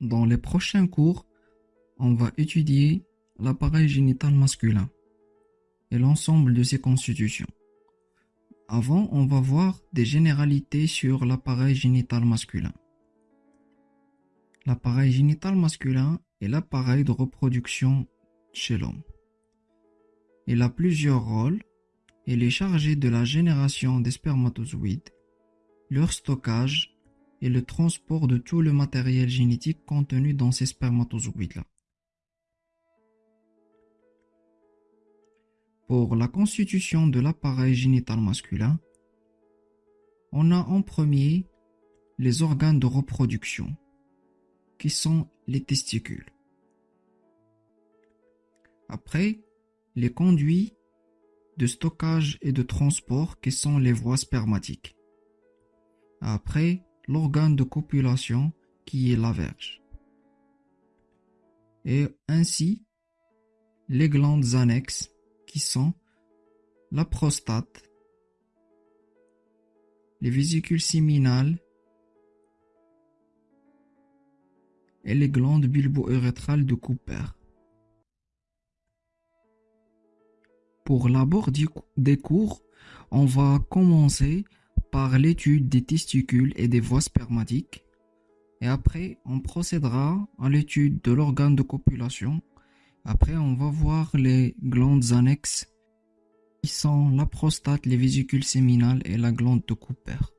Dans les prochains cours, on va étudier l'appareil génital masculin et l'ensemble de ses constitutions. Avant, on va voir des généralités sur l'appareil génital masculin. L'appareil génital masculin est l'appareil de reproduction chez l'homme. Il a plusieurs rôles. Il est chargé de la génération des spermatozoïdes, leur stockage et le transport de tout le matériel génétique contenu dans ces spermatozoïdes-là. Pour la constitution de l'appareil génital masculin, on a en premier les organes de reproduction, qui sont les testicules. Après, les conduits de stockage et de transport qui sont les voies spermatiques. Après, l'organe de copulation qui est la verge. Et ainsi, les glandes annexes qui sont la prostate, les vésicules séminales et les glandes bulbo-urétrales de Cooper. Pour l'abord des cours, on va commencer par l'étude des testicules et des voies spermatiques. Et après, on procédera à l'étude de l'organe de copulation. Après, on va voir les glandes annexes qui sont la prostate, les vésicules séminales et la glande de Cooper.